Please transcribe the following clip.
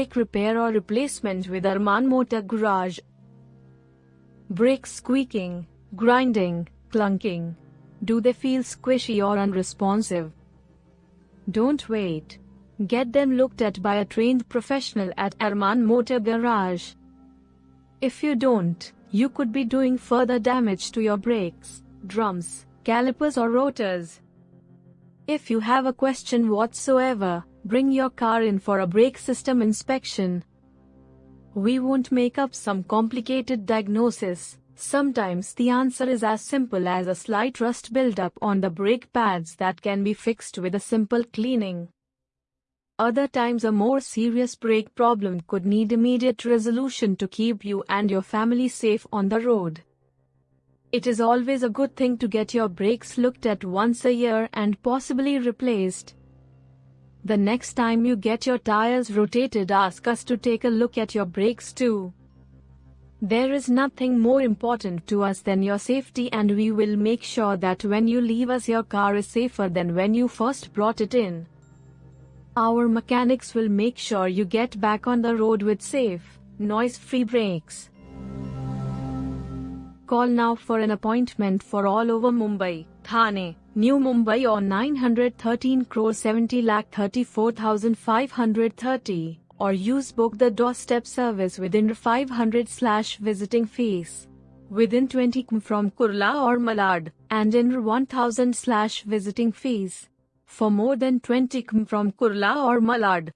Brake repair or replacement with Arman Motor Garage. Brakes squeaking, grinding, clunking. Do they feel squishy or unresponsive? Don't wait. Get them looked at by a trained professional at Arman Motor Garage. If you don't, you could be doing further damage to your brakes, drums, calipers or rotors. If you have a question whatsoever, bring your car in for a brake system inspection. We won't make up some complicated diagnosis. Sometimes the answer is as simple as a slight rust buildup on the brake pads that can be fixed with a simple cleaning. Other times a more serious brake problem could need immediate resolution to keep you and your family safe on the road. It is always a good thing to get your brakes looked at once a year and possibly replaced. The next time you get your tires rotated ask us to take a look at your brakes too. There is nothing more important to us than your safety and we will make sure that when you leave us your car is safer than when you first brought it in. Our mechanics will make sure you get back on the road with safe, noise-free brakes. Call now for an appointment for all over Mumbai, Thane, New Mumbai on 913 crore 70 lakh 34,530 or use book the doorstep service within 500 slash visiting fees. Within 20 km from Kurla or Malad, and in 1000 slash visiting fees. For more than 20 km from Kurla or Malad,